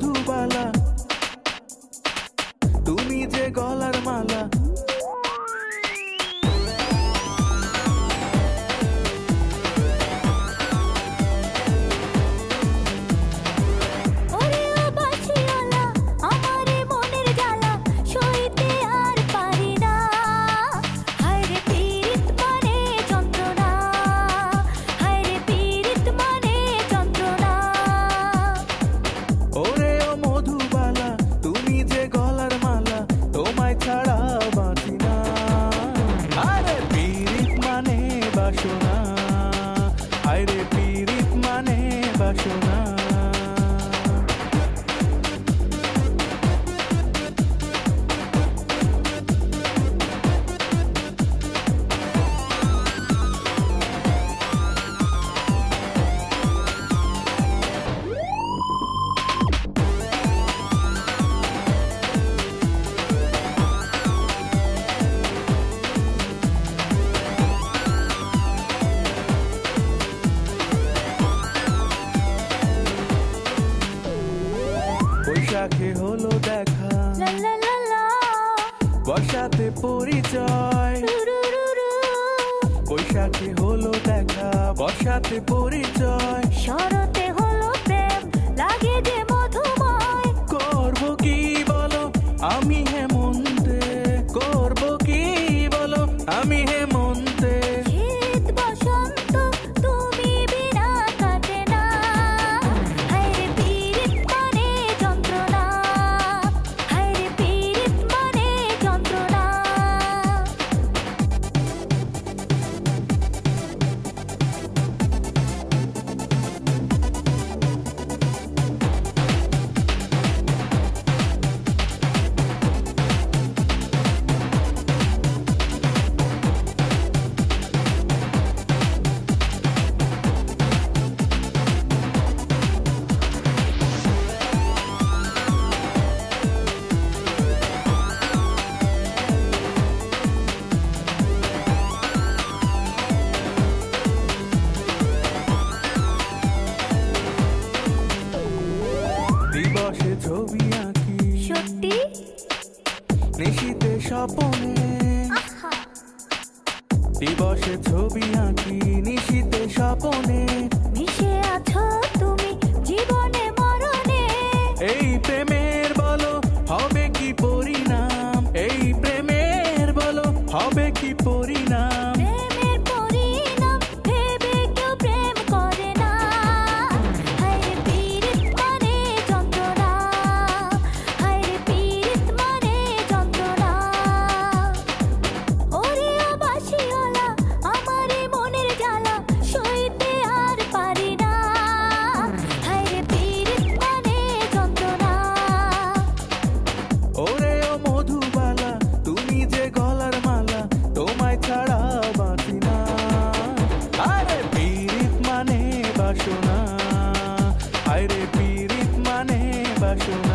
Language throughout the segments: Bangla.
Thu qua là. যাকে হলো দেখা। বর্ষাতে পরিচয়। বৈশাখী হলো দেখা বর্ষাতে পরিচয়। নিশিতে স্বপনে। দিবসে ছবি আঁকি নিশিতে স্বপনে। মিশে আছো বাসনা। আয়রে পীড়িত মানে বাসনা।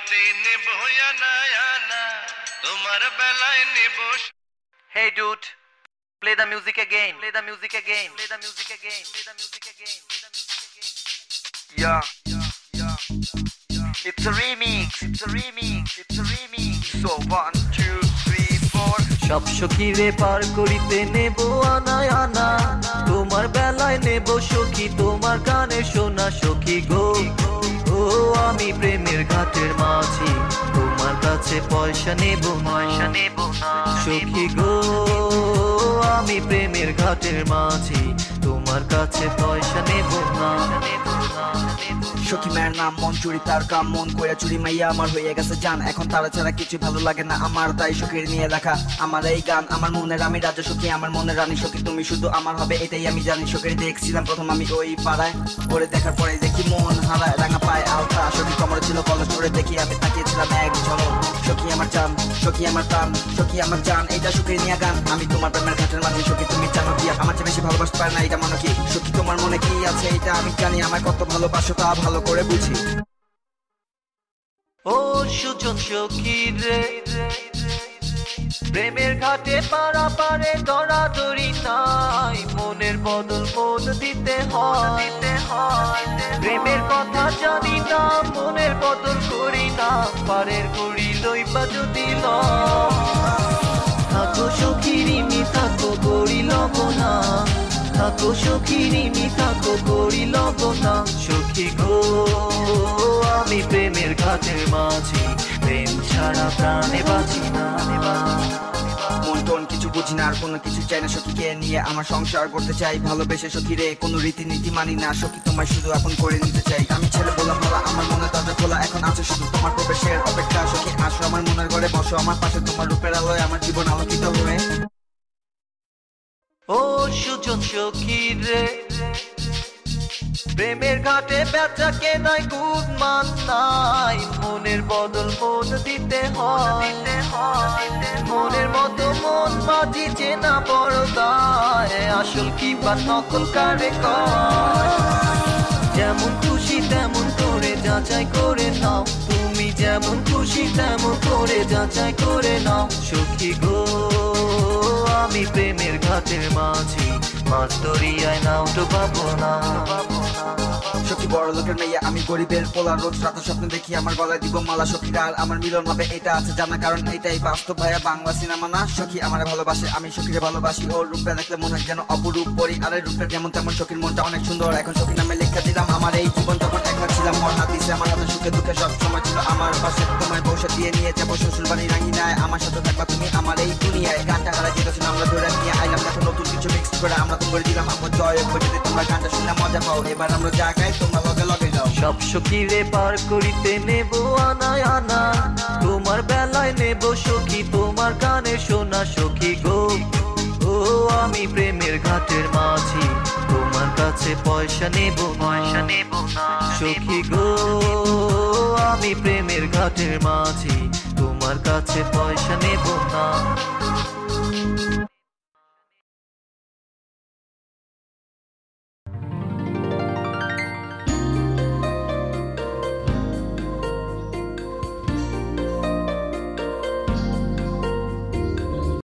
বাড়িতে নেব play the music again play the music again play the music again play the music again play the yeah it's a remix it's a remix it's a remix so one two three four সব সখীরে পার করিতে নেব আনায় আনা তোমার বেলায় নেব সখী তোমার কানে শোনা সখী গো আমি প্রেমের ঘাটের মাঝি। তোমার কাছে পয়সা নেব পয়সা নেব সখী গো আমি প্রেমের ঘাটের মাঝি। তোমার কাছে পয়সা নেব না। সখী মায়ের নাম মন চুরি তার কাম মন চুরি মাইয়া আমার হয়ে গেছে এখন তারা ছাড়া কিছু ভালো লাগে না আমার তাই সখীর নিয়ে রাখা আমার এই গান আমার মনের আমি রাজা সখী আমার মনের রানী সখী তুমি শুধু আমার হবে এটাই আমি জানি। সখীর দেখছিলাম প্রথম আমি ওই পাড়ায়। পরে দেখার পরে দেখি মন হারায় রাঙা পায় আলতা সখী কমরে ছিল কলেজ করে দেখি আমি তাকিয়েছিলাম এক ঝলক। সখী আমার চান, সখী আমার প্রাণ, সখী আমার জান এটা সখীর নিয়ে গান। আমি তোমার প্রেমের ঘাটের মাঝে, সখী তুমি জানো কি? আমার চেয়ে বেশি ভালোবাসতে পারে না এটা মনে কি? সখী তোমার মনে কি আছে? এটা আমি জানি আমার কত ভালোবাসো তা ভালো করে বুঝি। ও সুজন সখীর রে। প্রেমের ঘাটে পাড়া পারে দরাদরি নাই। মনের বদল মন দিতে হয়। প্রেমের কথা জানি না, মনের বদল করি না। পারের করি লইবা যদি। থাকো সখীরিমি থাকো গড়ি লব না থাকো সখীরিমি থাকো গড়ি লব না সখী গো, আমি প্রেমের ঘাটের মাঝি। প্রেম ছাড়া প্রাণে বাঁচি না। মন কিছু বুঝি না আর কোনো কিছু চাই না। সখীকে নিয়ে আমার সংসার করতে চাই। ভালোবেসে সখী রে কোনো রীতিনীতি মানি না। সখী তোমায় শুধু এখন করে নিতে চাই। আমি ছেলে বললাম ভালো আমার মনে দরজা খোলা এখন আছে শুধু তোমার প্রবেশের অপেক্ষা। সখী আসো আমার মনের ঘরে বসো আমার পাশে তোমার রূপের আলোয় আমার জীবন আলোকিত হয়ে। ও সুজন সখীর রে প্রেমের ঘাটে বেচা কেনায় খুব মান নাই। মনের বদল মন দিতে হয়। মনের মতো মন বাজি চেনা বড় দায় আসল কি বা নকল কারে যেমন খুশি তেমন করে যাচাই করে নাও। তুমি যেমন খুশি তেমন করে যাচাই করে নাও। সুখী গো আমি প্রেমের ঘাটের মাঝি। মাছ দরিয়ায় নাও তো পাবো না। সখী বড় লোকের মেয়ে, আমি গরিবের রোজ রাতে স্বপ্ন দেখি আমার গলায় দিব মালা সখীর আর আমার মিলন এটা আছে জানা, কারণ এটাই বাস্তব ভাইয়া বাংলা সিনেমা না। সখী আমার ভালোবাসে, আমি ভালোবাসি। ওর রূপে দেখলে মনে হয় যেন অপরূপ পরি আর যেমন তেমন সখীর মনটা অনেক সুন্দর। এখন সখীর নামে লেখা দিলাম, আমার এই জীবন একলা ছিলাম হাত দিছে আমার হাতে, সুখে দুঃখে সব সময় ছিল আমার পাশে। বসে দিয়ে নিয়ে যাব শ্বশুর বাড়ি রাঙি নাই আমার সাথে থাকবা তুমি আমার এই দুনিয়ায়। গানটা হারা যেতেছিল আমরা ধরে নিয়ে আইলাম দেখো নতুন কিছু মিক্স করে আমরা তো করে দিলাম। আমার জয় যদি তোমরা গানটা শুনে মজা পাও। এবার আমরা যা গাই তোমরা লগে লগে যাও সব সখীরে পার করিতে নেব আনায় আনা। তোমার বেলায় নেব সখী তোমার গানে শোনা সখী গো। ও আমি প্রেমের ঘাটের মাঝি। তোমার কাছে পয়সা নেব পয়সা নেব না। সখী গো আমি প্রেমের ঘাটের মাঝি। তোমার কাছে পয়সা নেব না।